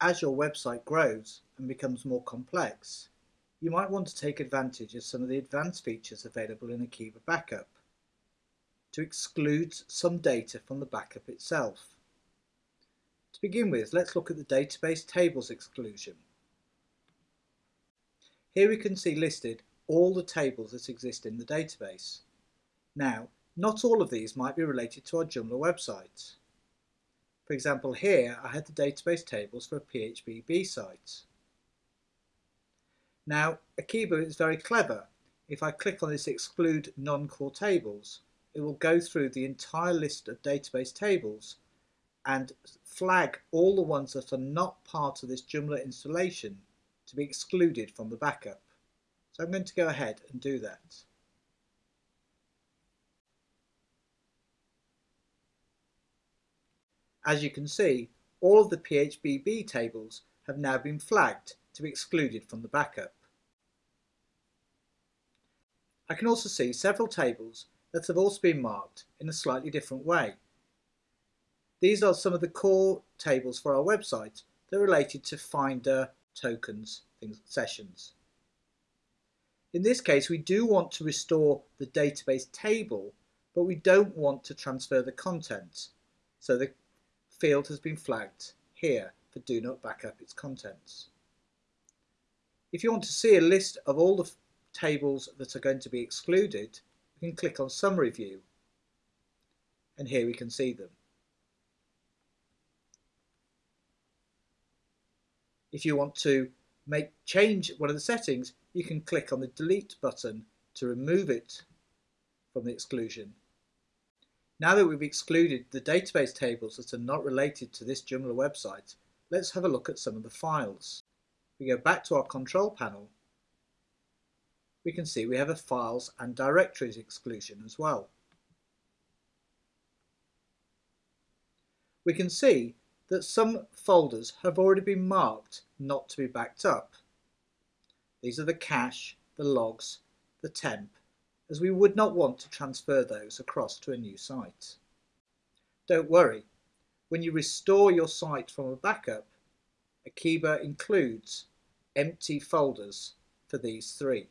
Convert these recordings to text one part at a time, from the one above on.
as your website grows and becomes more complex, you might want to take advantage of some of the advanced features available in Akeeba Backup to exclude some data from the backup itself. To begin with, let's look at the database tables exclusion. Here we can see listed all the tables that exist in the database. Now, not all of these might be related to our Joomla website. For example, here I had the database tables for a site. Now, Akeeba is very clever. If I click on this exclude non-core tables, it will go through the entire list of database tables and flag all the ones that are not part of this Joomla installation to be excluded from the backup. So I'm going to go ahead and do that. As you can see, all of the phpBB tables have now been flagged to be excluded from the backup. I can also see several tables that have also been marked in a slightly different way. These are some of the core tables for our website that are related to Finder, tokens, things, sessions. In this case, we do want to restore the database table, but we don't want to transfer the content. So the field has been flagged here for do not backup its contents. If you want to see a list of all the tables that are going to be excluded, we can click on Summary View and here we can see them. If you want to make change one of the settings, you can click on the delete button to remove it from the exclusion. Now that we've excluded the database tables that are not related to this Joomla website, let's have a look at some of the files. We go back to our control panel, we can see we have a files and directories exclusion as well. We can see that some folders have already been marked not to be backed up. These are the cache, the logs, the temp, as we would not want to transfer those across to a new site. Don't worry, when you restore your site from a backup, Akeeba includes empty folders for these three.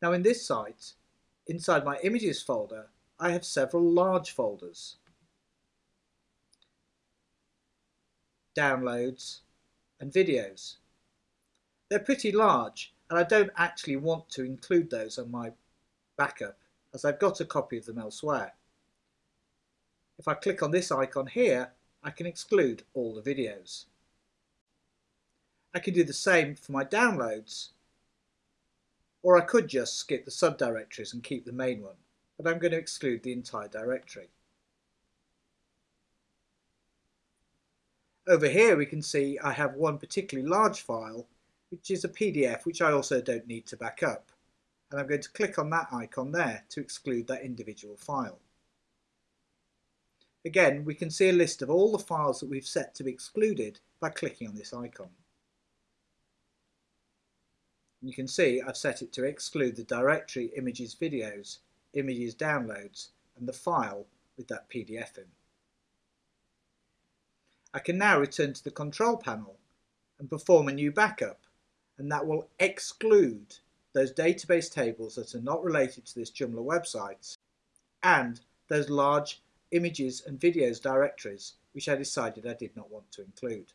Now in this site, inside my images folder, I have several large folders. Downloads and videos. They're pretty large and I don't actually want to include those on my backup as I've got a copy of them elsewhere. If I click on this icon here, I can exclude all the videos. I can do the same for my downloads, or I could just skip the subdirectories and keep the main one, but I'm going to exclude the entire directory. Over here we can see I have one particularly large file which is a PDF which I also don't need to back up. And I'm going to click on that icon there to exclude that individual file. Again, we can see a list of all the files that we've set to be excluded by clicking on this icon. You can see I've set it to exclude the directory images videos, images downloads and the file with that PDF in. I can now return to the control panel and perform a new backup and that will exclude those database tables that are not related to this Joomla website and those large images and videos directories which I decided I did not want to include.